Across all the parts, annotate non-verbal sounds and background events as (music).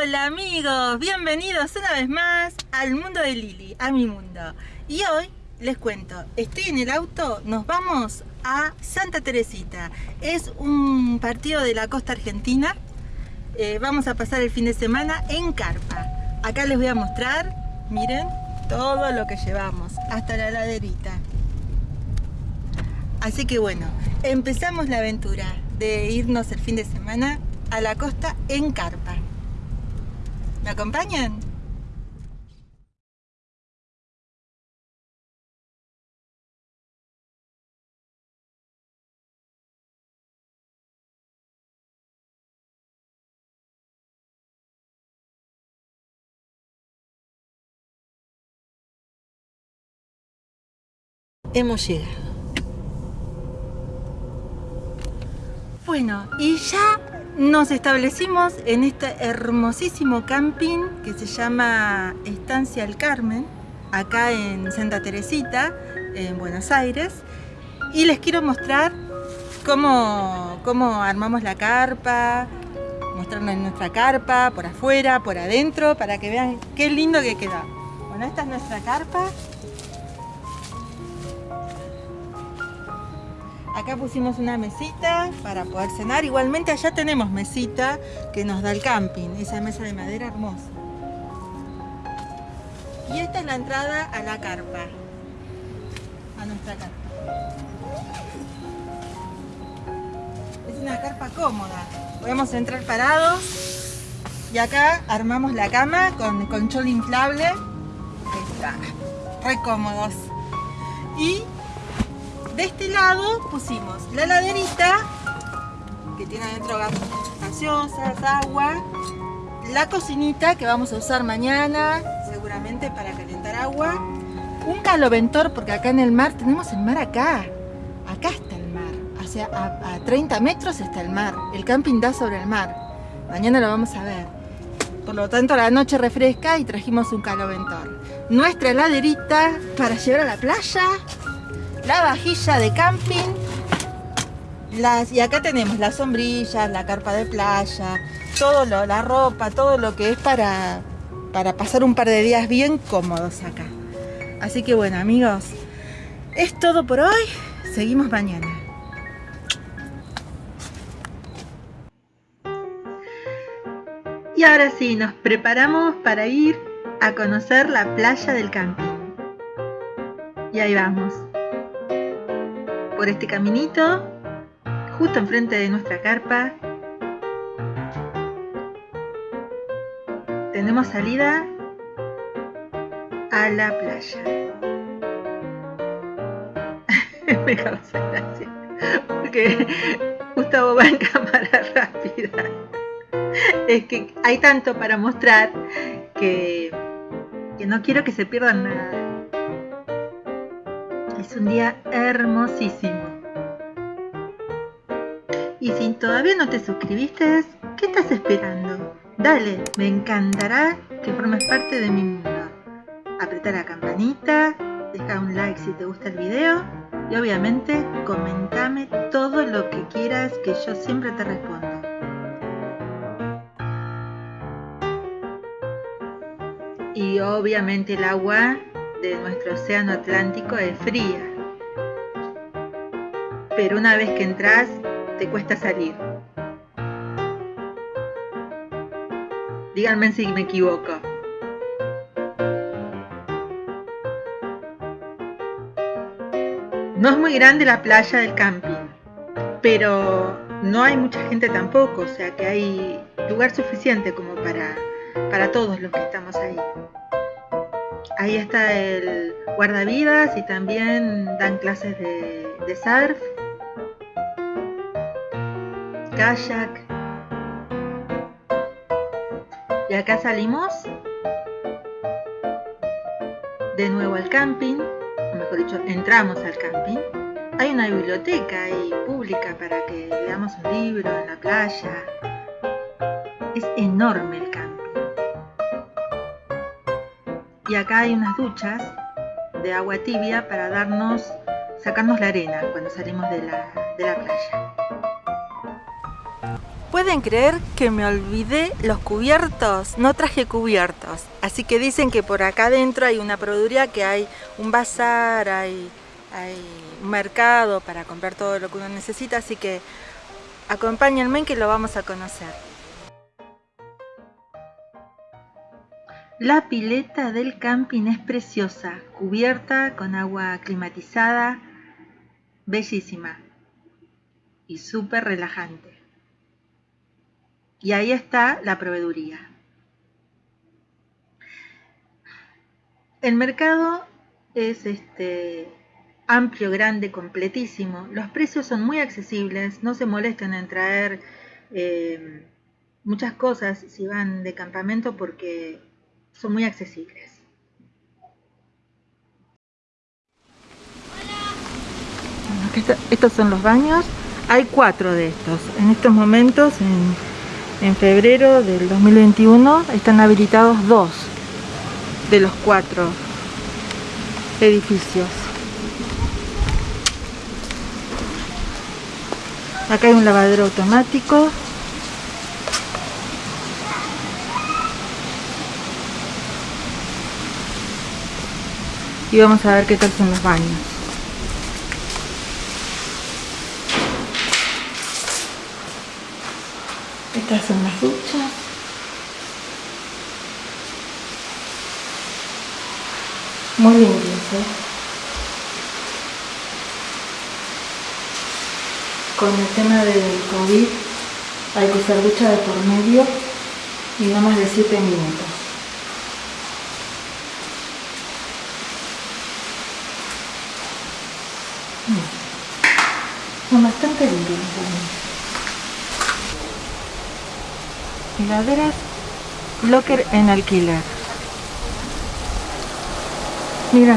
Hola amigos, bienvenidos una vez más al mundo de Lili, a mi mundo. Y hoy les cuento, estoy en el auto, nos vamos a Santa Teresita. Es un partido de la costa argentina. Eh, vamos a pasar el fin de semana en carpa. Acá les voy a mostrar, miren, todo lo que llevamos, hasta la laderita. Así que bueno, empezamos la aventura de irnos el fin de semana a la costa en carpa. ¿Me acompañan? Hemos llegado. Bueno, y ya nos establecimos en este hermosísimo camping que se llama Estancia El Carmen, acá en Santa Teresita, en Buenos Aires. Y les quiero mostrar cómo, cómo armamos la carpa, mostrarles nuestra carpa, por afuera, por adentro, para que vean qué lindo que queda. Bueno, esta es nuestra carpa, Acá pusimos una mesita para poder cenar. Igualmente allá tenemos mesita que nos da el camping. Esa mesa de madera hermosa. Y esta es la entrada a la carpa. A nuestra carpa. Es una carpa cómoda. Podemos entrar parados. Y acá armamos la cama con conchol inflable. Está. Re cómodos. Y de este lado pusimos la laderita, que tiene adentro gaseosas, agua, la cocinita que vamos a usar mañana, seguramente para calentar agua, un caloventor, porque acá en el mar, tenemos el mar acá, acá está el mar, o sea, a, a 30 metros está el mar, el camping da sobre el mar, mañana lo vamos a ver. Por lo tanto, la noche refresca y trajimos un caloventor. Nuestra heladerita para llevar a la playa la vajilla de camping, las, y acá tenemos las sombrillas, la carpa de playa, todo lo, la ropa, todo lo que es para, para pasar un par de días bien cómodos acá. Así que bueno amigos, es todo por hoy, seguimos mañana. Y ahora sí, nos preparamos para ir a conocer la playa del camping. Y ahí vamos por este caminito, justo enfrente de nuestra carpa. Tenemos salida a la playa. (laughs) Me causa gracia, porque Gustavo va en cámara (laughs) rápida. Es que hay tanto para mostrar que, que no quiero que se pierdan nada. Es un día hermosísimo. Y si todavía no te suscribiste, ¿qué estás esperando? Dale, me encantará que formes parte de mi mundo. Apreta la campanita, deja un like si te gusta el video y obviamente comentame todo lo que quieras que yo siempre te respondo. Y obviamente el agua de nuestro océano Atlántico es fría. Pero una vez que entras, te cuesta salir. Díganme si me equivoco. No es muy grande la playa del camping, pero no hay mucha gente tampoco, o sea que hay lugar suficiente como para, para todos los que estamos ahí. Ahí está el guardavidas y también dan clases de, surf, kayak. Y acá salimos de nuevo al camping, o mejor dicho, entramos al camping. Hay una biblioteca ahí pública para que leamos un libro en la playa. Es enorme Y acá hay unas duchas de agua tibia para darnos, sacarnos la arena cuando salimos de la, playa. ¿Pueden creer que me olvidé los cubiertos? No traje cubiertos. Así que dicen que por acá adentro hay una proveeduría, que hay un bazar, hay, hay un mercado para comprar todo lo que uno necesita. Así que acompáñenme que lo vamos a conocer. La pileta del camping es preciosa, cubierta con agua climatizada, bellísima y súper relajante. Y ahí está la proveeduría. El mercado es este amplio, grande, completísimo. Los precios son muy accesibles, no se molesten en traer eh, muchas cosas si van de campamento porque son muy accesibles. estos son los baños. Hay cuatro de estos. En estos momentos, en, febrero del 2021, están habilitados dos de los cuatro edificios. Acá hay un lavadero automático. Y vamos a ver qué tal son los baños. Estas son las duchas. Muy limpias, ¿eh? Con el tema del COVID hay que usar ducha de por medio y no más de 7 minutos. Son bastante limpias Heladeras Locker en alquiler. Mira,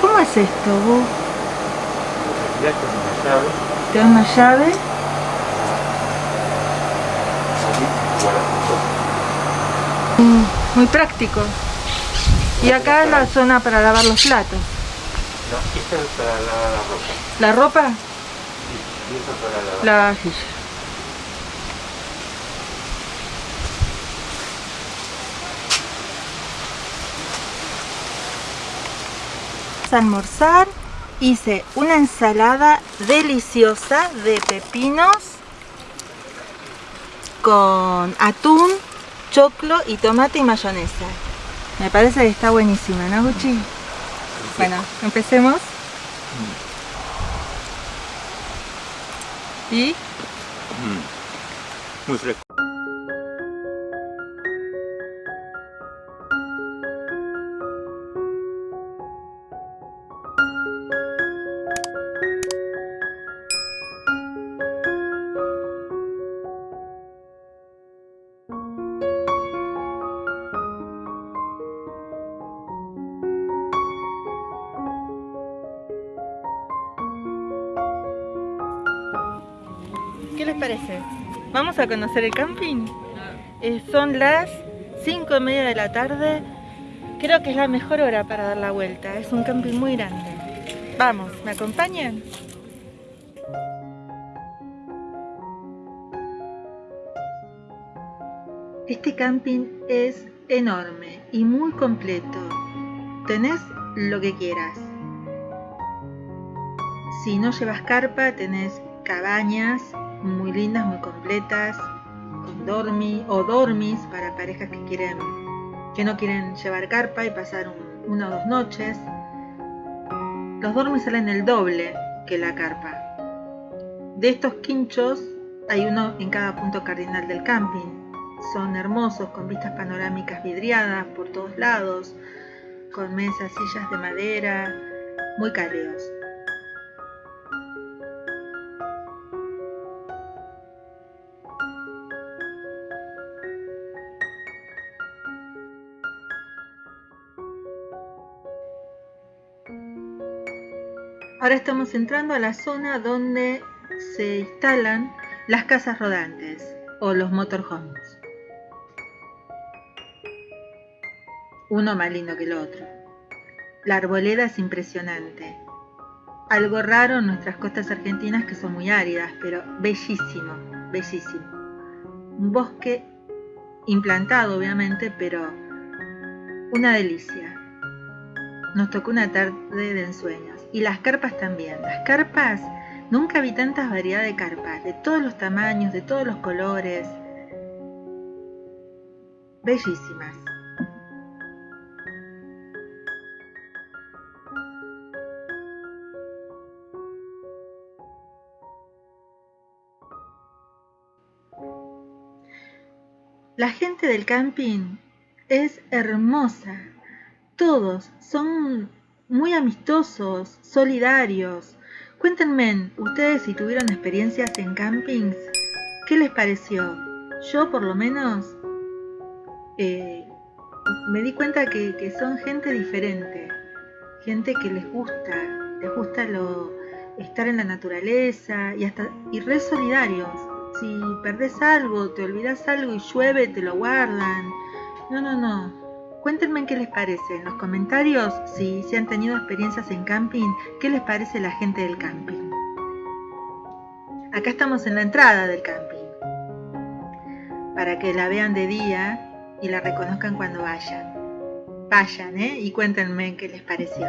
¿cómo es esto vos? Te da una llave. Mm, muy práctico. Y acá es la zona para lavar los platos. No, esta es para lavar la ropa. ¿La ropa? Sí, y esta para lavar. La vajilla. almorzar hice una ensalada deliciosa de pepinos con atún, choclo y tomate y mayonesa. Me parece que está buenísima, ¿no, Gucci? Bueno, empecemos. ¿Y? Muy fresco. ¿Qué les parece? Vamos a conocer el camping. Eh, son las 5 y media de la tarde. Creo que es la mejor hora para dar la vuelta. Es un camping muy grande. Vamos, ¿me acompañan? Este camping es enorme y muy completo. Tenés lo que quieras. Si no llevas carpa, tenés cabañas muy lindas, muy completas, con dormi o dormis para parejas que quieren que no quieren llevar carpa y pasar una o dos noches. Los dormis salen el doble que la carpa. De estos quinchos hay uno en cada punto cardinal del camping. Son hermosos, con vistas panorámicas vidriadas por todos lados, con mesas, sillas de madera, muy cálidos. Ahora estamos entrando a la zona donde se instalan las casas rodantes o los motorhomes. Uno más lindo que el otro. La arboleda es impresionante. Algo raro en nuestras costas argentinas que son muy áridas, pero bellísimo, bellísimo. un bosque implantado obviamente, pero una delicia. Nos tocó una tarde de ensueños. Y las carpas también. Las carpas, nunca vi tantas variedad de carpas, de todos los tamaños, de todos los colores. Bellísimas. La gente del camping es hermosa. Todos son muy amistosos, solidarios. Cuéntenme, ustedes si tuvieron experiencias en campings, ¿qué les pareció? Yo por lo menos eh, me di cuenta que, son gente diferente, gente que les gusta, les gusta lo, estar en la naturaleza y hasta y re solidarios si perdés algo, te olvidas algo y llueve, te lo guardan. No, no, no. Cuéntenme qué les parece en los comentarios si, si han tenido experiencias en camping, qué les parece la gente del camping. Acá estamos en la entrada del camping, para que la vean de día y la reconozcan cuando vayan. Vayan, ¿eh? Y cuéntenme qué les pareció.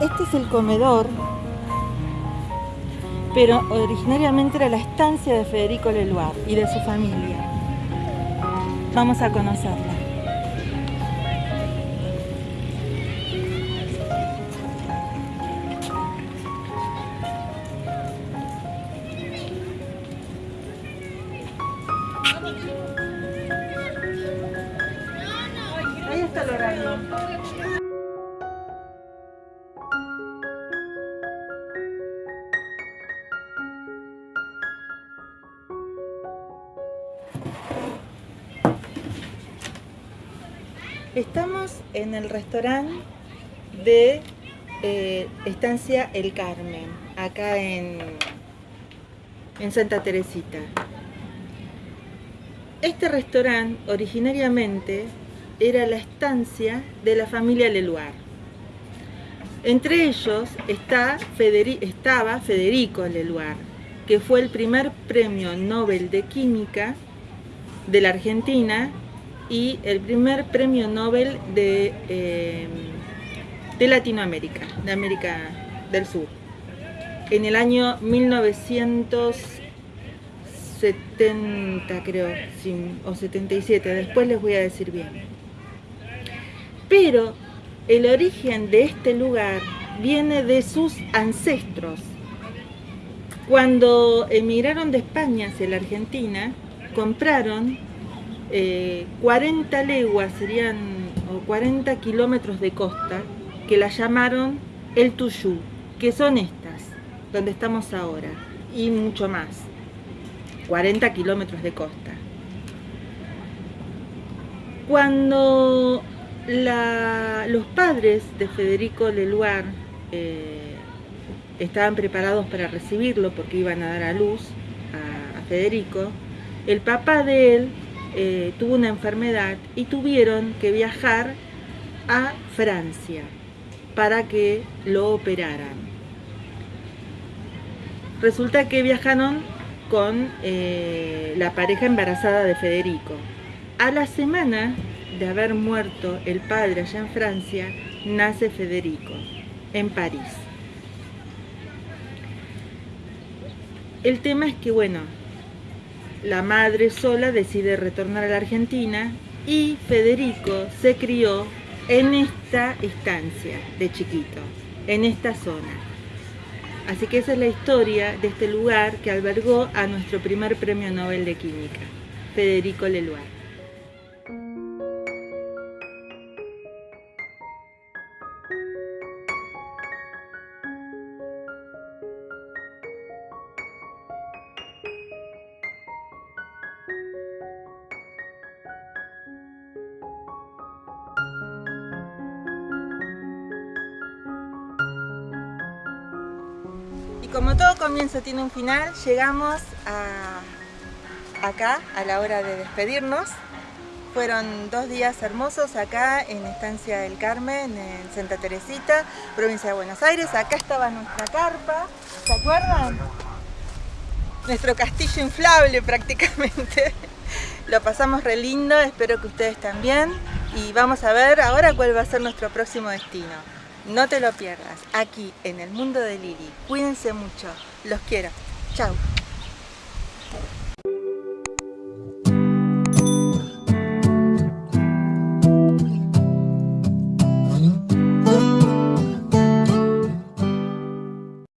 Este es el comedor, pero originariamente era la estancia de Federico Leluar y de su familia. Vamos a conocerla. Estamos en el restaurante de eh, Estancia El Carmen, acá en, en Santa Teresita. Este restaurante originariamente era la estancia de la familia Leluar. Entre ellos está estaba Federico Leluar, que fue el primer premio Nobel de Química de la Argentina y el primer premio Nobel de, eh, de Latinoamérica, de América del Sur, en el año 1970 creo, o 77, después les voy a decir bien. Pero el origen de este lugar viene de sus ancestros. Cuando emigraron de España hacia la Argentina, compraron 40 eh, leguas, serían o 40 kilómetros de costa, que la llamaron el Tuyú, que son estas, donde estamos ahora, y mucho más, 40 kilómetros de costa. Cuando los padres de Federico Leluar eh, estaban preparados para recibirlo porque iban a dar a luz a Federico, el papá de él eh, tuvo una enfermedad y tuvieron que viajar a Francia para que lo operaran. Resulta que viajaron con eh, la pareja embarazada de Federico. A la semana de haber muerto el padre allá en Francia, nace Federico, en París. El tema es que, bueno, la madre sola decide retornar a la Argentina y Federico se crió en esta estancia de chiquito, en esta zona. Así que esa es la historia de este lugar que albergó a nuestro primer premio Nobel de Química, Federico Leluar. Como todo comienzo tiene un final, llegamos acá a la hora de despedirnos. Fueron dos días hermosos acá en Estancia del Carmen, en Santa Teresita, provincia de Buenos Aires. Acá estaba nuestra carpa, ¿se acuerdan? Nuestro castillo inflable prácticamente. (laughs) Lo pasamos re lindo, espero que ustedes también. Y vamos a ver ahora cuál va a ser nuestro próximo destino. No te lo pierdas, aquí en el mundo de Lili. Cuídense mucho, los quiero. Chao.